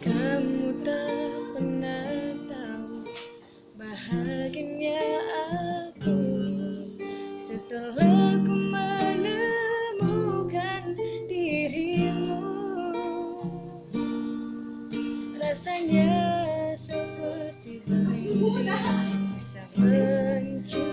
Kamu tak pernah tahu bahagianya aku setelah ku menemukan dirimu. Rasanya seperti begini bisa mencintaimu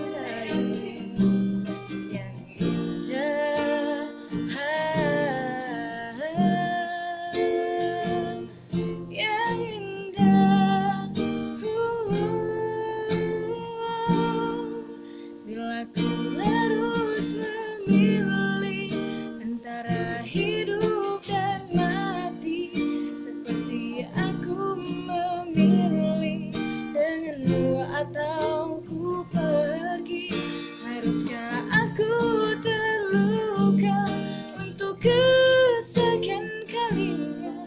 memilih Antara hidup dan mati. Seperti aku memilih Denganmu atau ku pergi. Haruskah aku terluka Untuk kesekian kalinya?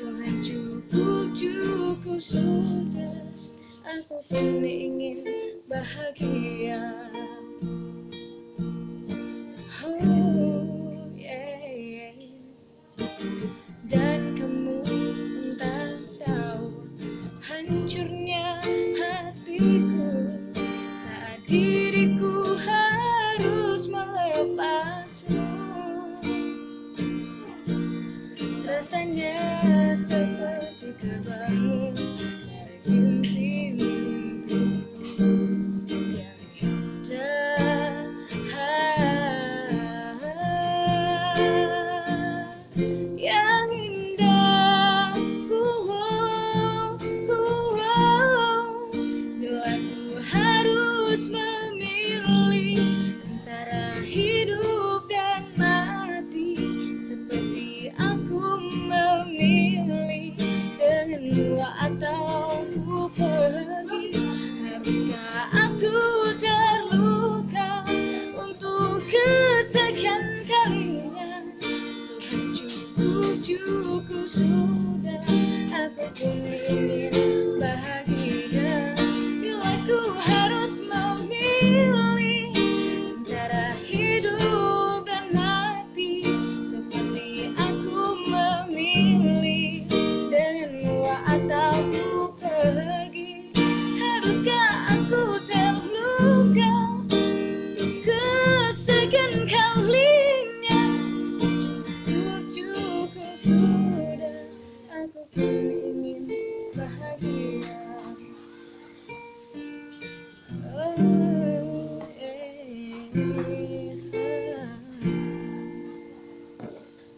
Tuhan cukup cukup sudah. Aku pun ingin bahagia Hancurnya hatiku. Saat diriku harus melepasmu. Rasanya seperti terbangun dari mimpi-mimpiku Cukup sudah Aku ingin